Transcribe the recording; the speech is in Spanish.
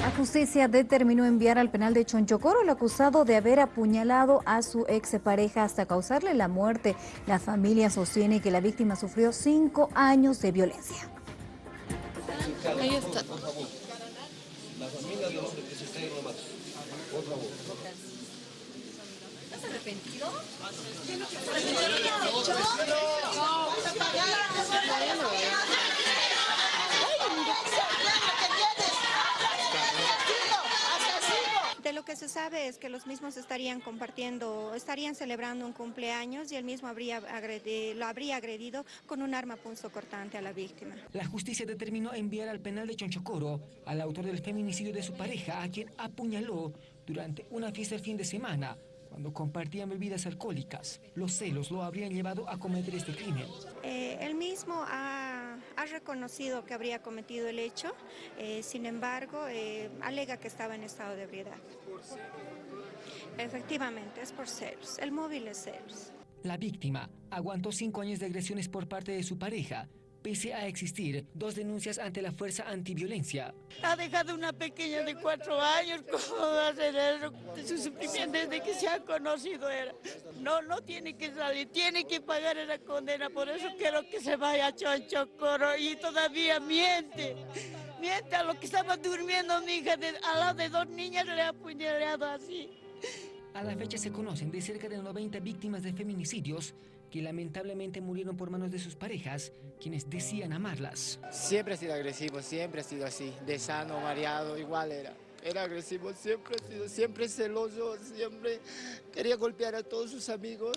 La justicia determinó enviar al penal de Chonchocoro al acusado de haber apuñalado a su expareja hasta causarle la muerte. La familia sostiene que la víctima sufrió cinco años de violencia. Ahí está. La familia De lo que se sabe es que los mismos estarían compartiendo, estarían celebrando un cumpleaños y él mismo habría lo habría agredido con un arma punzocortante a la víctima. La justicia determinó enviar al penal de Chonchocoro al autor del feminicidio de su pareja, a quien apuñaló durante una fiesta el fin de semana, cuando compartían bebidas alcohólicas. Los celos lo habrían llevado a cometer este crimen. Eh, él mismo ha, ha reconocido que habría cometido el hecho, eh, sin embargo, eh, alega que estaba en estado de ebriedad. Efectivamente, es por celos. El móvil es celos. La víctima aguantó cinco años de agresiones por parte de su pareja, pese a existir dos denuncias ante la Fuerza Antiviolencia. Ha dejado una pequeña de cuatro años, ¿cómo Su sufrimiento desde que se ha conocido era. No, no tiene que salir, tiene que pagar esa condena, por eso quiero que se vaya a Chonchocoro y todavía miente. Miente a lo que estaba durmiendo mi hija, de- al lado de dos niñas le ha apuñalado así. A la fecha se conocen de cerca de 90 víctimas de feminicidios que lamentablemente murieron por manos de sus parejas, quienes decían amarlas. Siempre ha sido agresivo, siempre ha sido así, de sano, mareado, igual era. Era agresivo, siempre siempre celoso, siempre quería golpear a todos sus amigos.